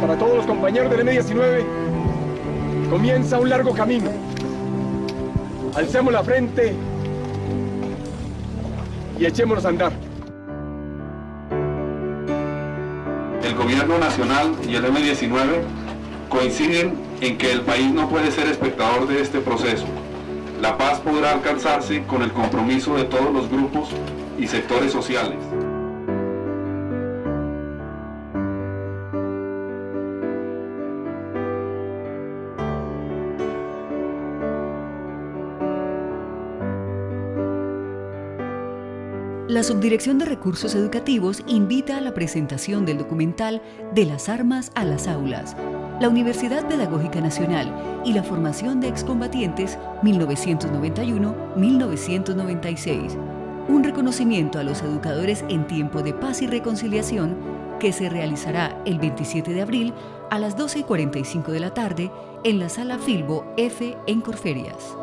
para todos los compañeros del M19, comienza un largo camino. Alcemos la frente y echémonos a andar. El gobierno nacional y el M19 coinciden en que el país no puede ser espectador de este proceso. La paz podrá alcanzarse con el compromiso de todos los grupos y sectores sociales. La Subdirección de Recursos Educativos invita a la presentación del documental De las armas a las aulas, la Universidad Pedagógica Nacional y la formación de excombatientes 1991-1996. Un reconocimiento a los educadores en tiempo de paz y reconciliación que se realizará el 27 de abril a las 12 y 45 de la tarde en la Sala Filbo F en Corferias.